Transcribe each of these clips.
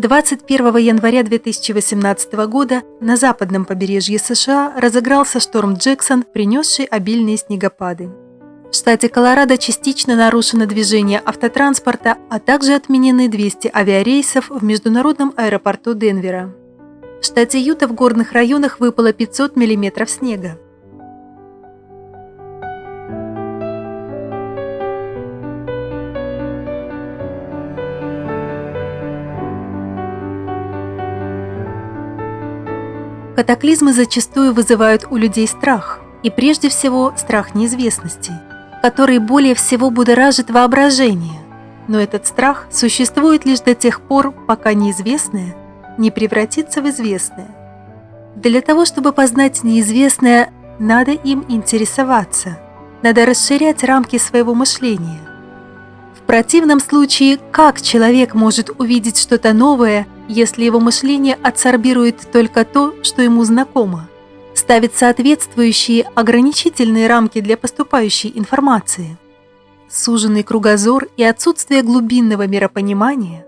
21 января 2018 года на западном побережье США разыгрался шторм Джексон, принесший обильные снегопады. В штате Колорадо частично нарушено движение автотранспорта, а также отменены 200 авиарейсов в международном аэропорту Денвера. В штате Юта в горных районах выпало 500 мм снега. Катаклизмы зачастую вызывают у людей страх, и прежде всего страх неизвестности, который более всего будоражит воображение. Но этот страх существует лишь до тех пор, пока неизвестное не превратится в известное. Для того, чтобы познать неизвестное, надо им интересоваться, надо расширять рамки своего мышления. В противном случае, как человек может увидеть что-то новое – если его мышление адсорбирует только то, что ему знакомо, ставит соответствующие ограничительные рамки для поступающей информации. Суженный кругозор и отсутствие глубинного миропонимания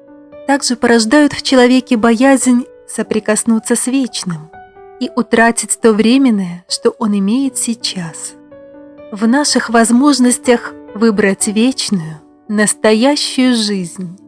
также порождают в человеке боязнь соприкоснуться с вечным и утратить то временное, что он имеет сейчас. В наших возможностях выбрать вечную, настоящую жизнь.